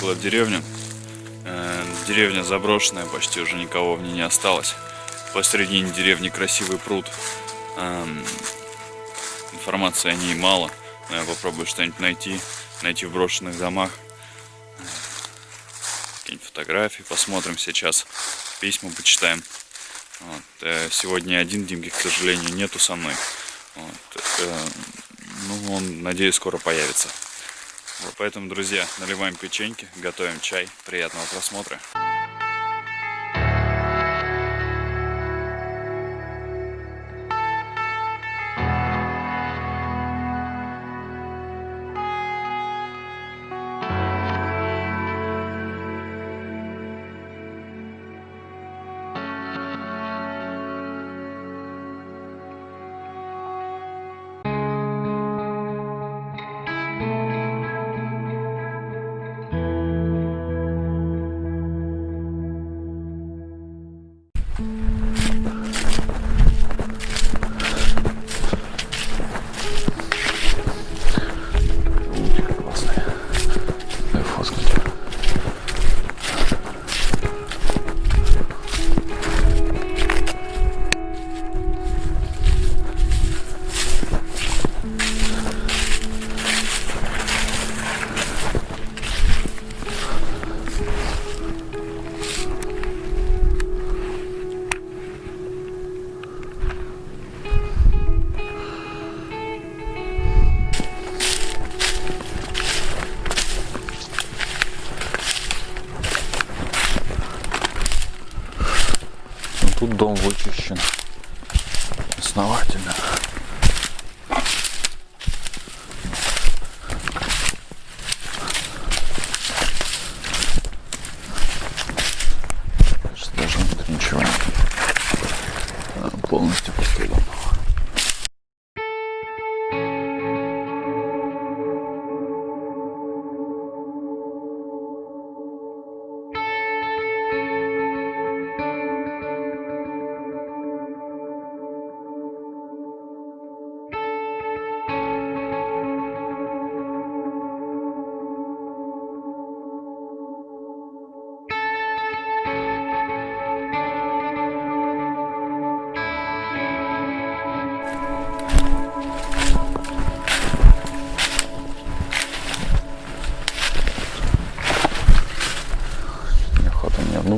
Приехала в деревню. Э, деревня заброшенная, почти уже никого в ней не осталось. Посередине деревни красивый пруд. Эм, информации о ней мало, но я попробую что-нибудь найти. Найти в брошенных домах. Какие-нибудь фотографии посмотрим сейчас. Письма почитаем. Вот. Э, сегодня один Димки, к сожалению, нету со мной. Вот. Э, ну, он, надеюсь, скоро появится. Поэтому, друзья, наливаем печеньки, готовим чай. Приятного просмотра. Вычищен основательно.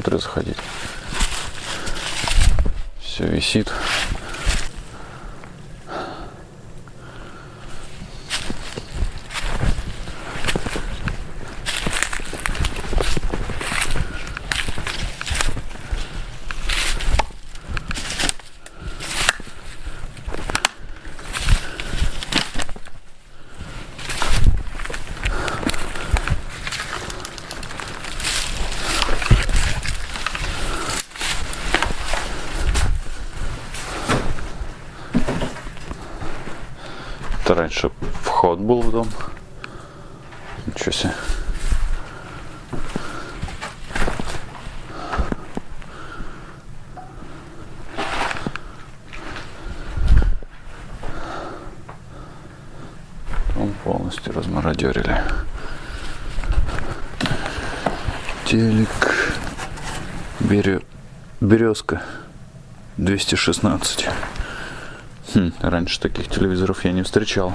Внутрь заходить. Все висит. Это раньше вход был в дом. Ничего себе. Дом полностью размародерили. Телек. Березка. 216. Хм, раньше таких телевизоров я не встречал.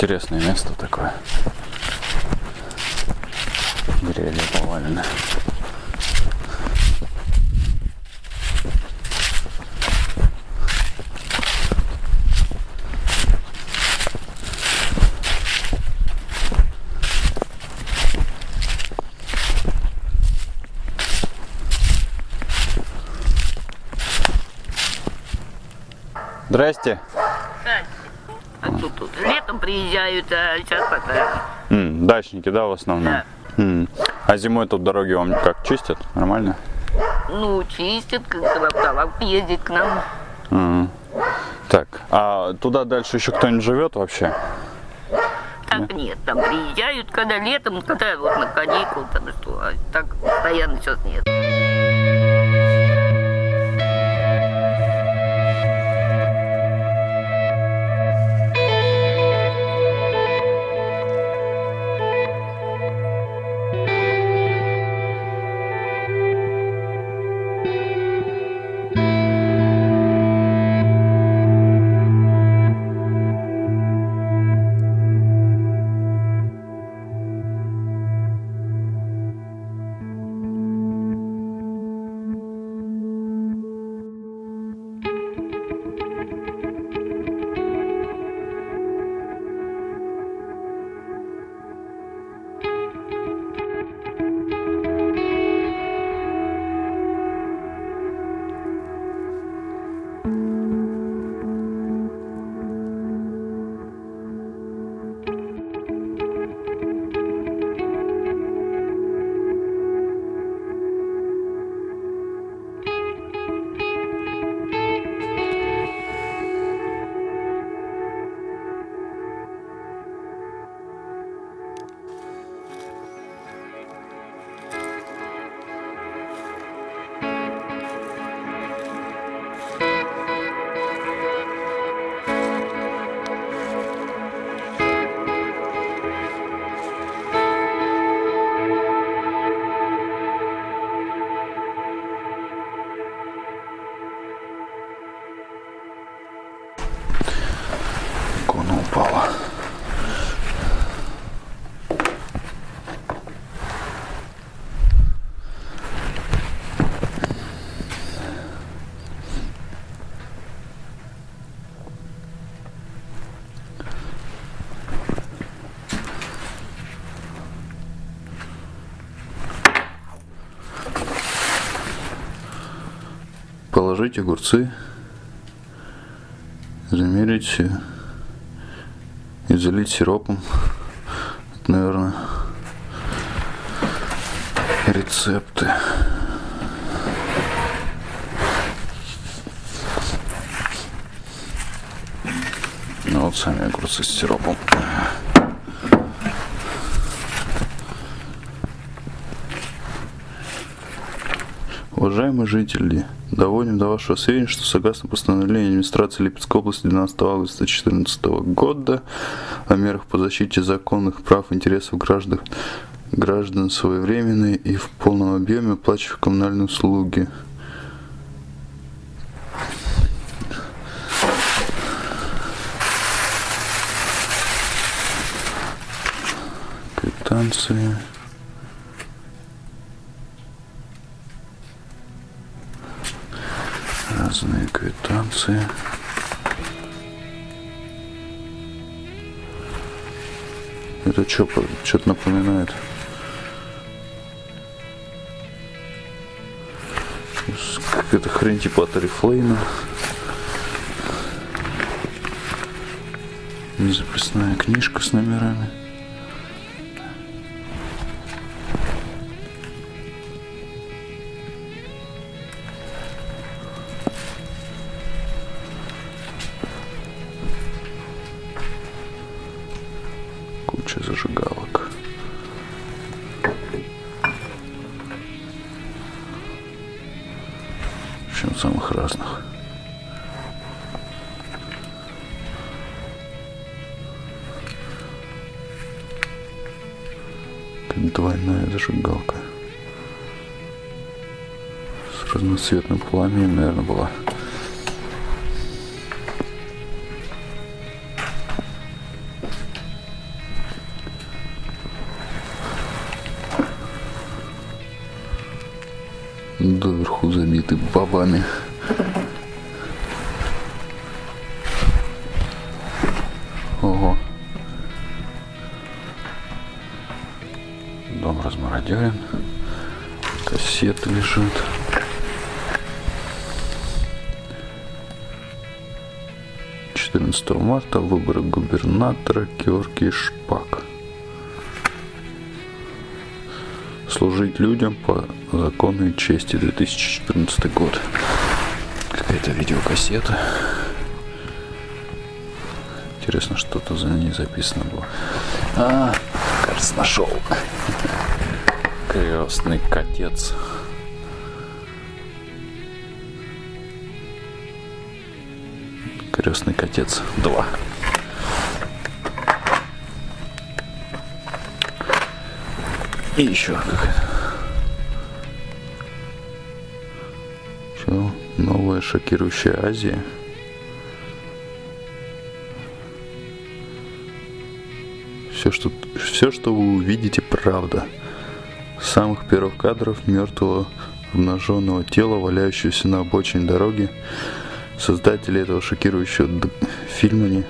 Интересное место такое. Деревья повалены. Здрасте. А тут, тут летом приезжают, а сейчас пока. М, дачники, да, в основном? Да. М. А зимой тут дороги вам как чистят? Нормально? Ну, чистят, как автовак ездит к нам. М. Так, а туда дальше еще кто-нибудь живет вообще? Так нет, там приезжают, когда летом, когда вот на каникул, там что, а так постоянно сейчас нет. Икона упала. Положить огурцы, замерить залить сиропом. Это, наверное, рецепты. Ну вот сами огурцы с сиропом. Уважаемые жители, доводим до вашего сведения, что согласно постановлению администрации Липецкой области 12 августа 2014 года о мерах по защите законных прав и интересов граждан, граждан своевременные и в полном объеме оплачивая коммунальные услуги. Квитанции. Квитанции. Это что, что-то напоминает? Какая-то хрень типа от Oriflame. Записная книжка с номерами. Зажигалок. Общем, самых разных. Как двойная зажигалка. С разноцветным пламенем, наверное, была. Доверху забиты бабами. Ого. Дом размародерен. Кассеты лежат. Марта выборы губернатора Георгий Шпак. Служить людям по закону и чести 2014 год. Какая-то видеокассета. Интересно, что-то за ней записано было. А, кажется, нашел. Крестный котец. Крестный котец 2. И еще какая-то. Что? Новая шокирующая Азия. Все что, все, что вы увидите, правда. С самых первых кадров мертвого обнаженного тела, валяющегося на обочине дороги, создатели этого шокирующего фильма не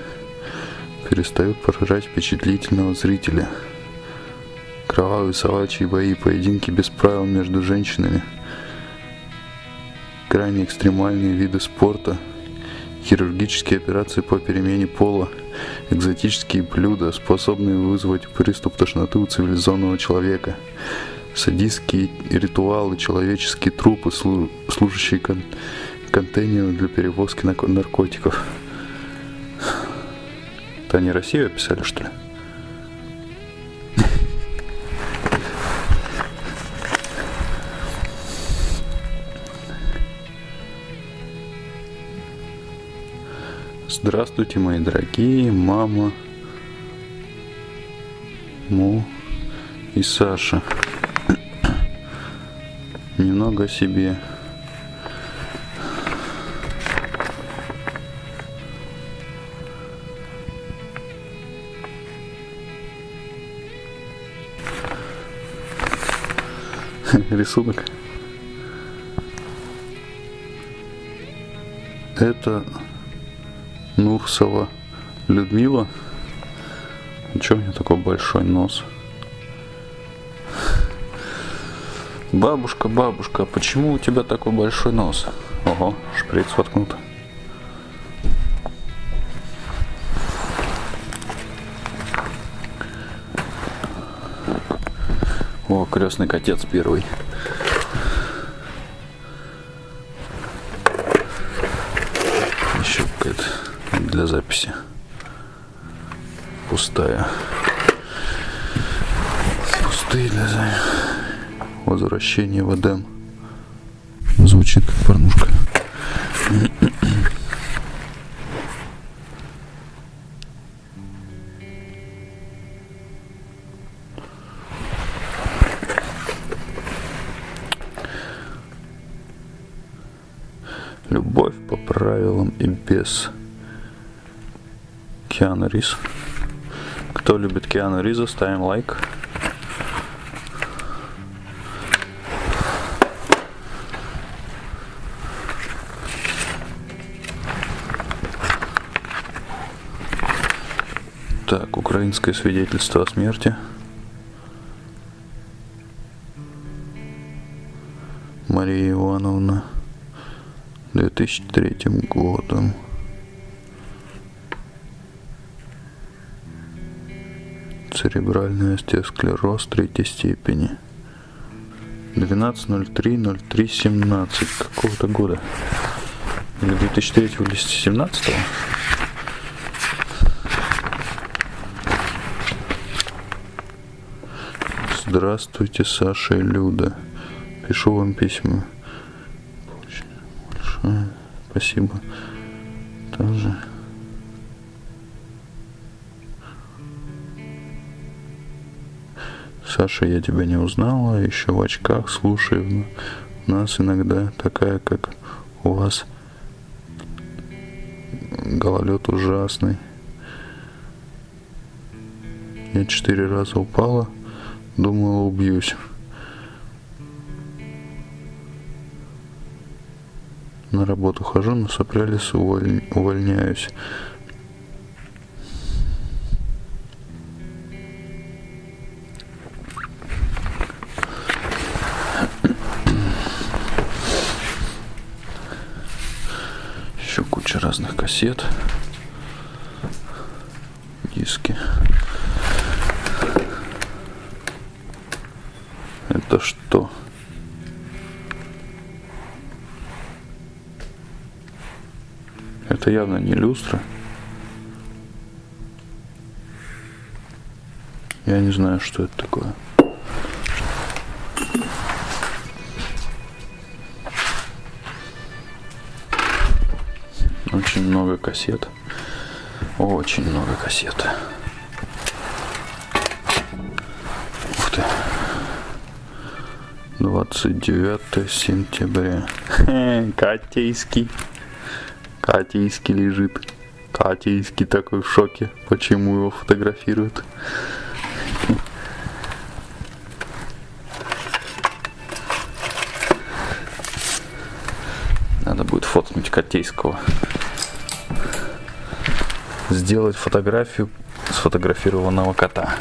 перестают поражать впечатлительного зрителя. Кровавые собачьи бои, поединки без правил между женщинами, крайне экстремальные виды спорта, хирургические операции по перемене пола, экзотические блюда, способные вызвать приступ тошноты у цивилизованного человека, садистские ритуалы, человеческие трупы, слу- служащие кон- контейнером для перевозки наркотиков. Это они Россию описали, что ли? Здравствуйте, мои дорогие, мама, Му и Саша. Немного о себе. Рисунок. Это Нурсова Людмила. Че у меня такой большой нос? Бабушка, бабушка, почему у тебя такой большой нос? Ого, шприц воткнут. О, крестный котец первый. Записи. Пустая. Пустые для. Возвращение в Эдем. Звучит как порнушка. Любовь по правилам и без Киану Риз. Кто любит Киану Риза, ставим лайк. Так, украинское свидетельство о смерти. Мария Ивановна. 2003 годом. Церебральный остеосклероз третьей степени. 12.03.03.17 какого-то года. Или 2003 или 2017 Здравствуйте, Саша и Люда. Пишу вам письма. Большое спасибо. Тоже. Саша, я тебя не узнала, еще в очках слушаю. У нас иногда такая, как у вас, гололед ужасный. Я четыре раза упала, думала убьюсь. На работу хожу, на сопрялись, уволь- увольняюсь. Кассет. Диски. Это что? Это явно не люстра. Я не знаю, что это такое. Очень много кассет. Очень много кассет. Ух ты. 29 сентября. Катейский. Катейский лежит. Катейский такой в шоке. Почему его фотографируют? Надо будет фоткнуть Котейского. Сделать фотографию сфотографированного кота.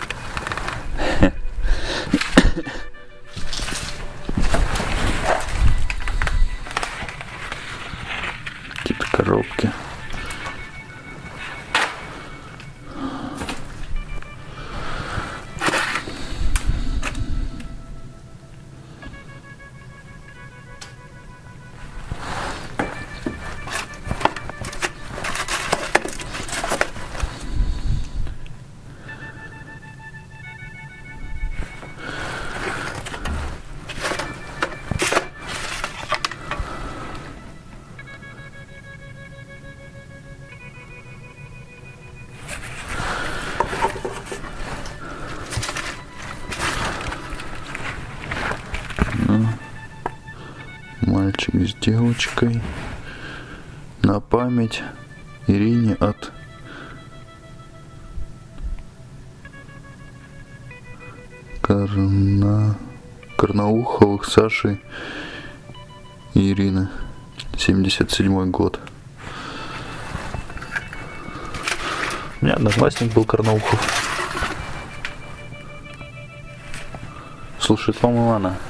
Девочкой. На память Ирине от Карна... Карнауховых Саши и Ирины. 77 год. У меня одноклассник был Карнаухов. Слушает вам Ивана. Открывайся.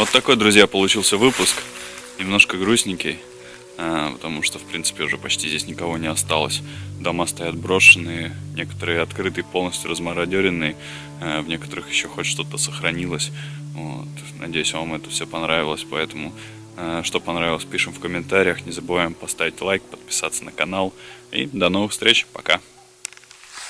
Вот такой, друзья, получился выпуск. Немножко грустненький, а, потому что, в принципе, уже почти здесь никого не осталось. Дома стоят брошенные, некоторые открытые, полностью размародеренные, а, в некоторых еще хоть что-то сохранилось. Вот. Надеюсь, вам это все понравилось, поэтому э, что понравилось, пишем в комментариях. Не забываем поставить лайк, подписаться на канал. И до новых встреч. Пока.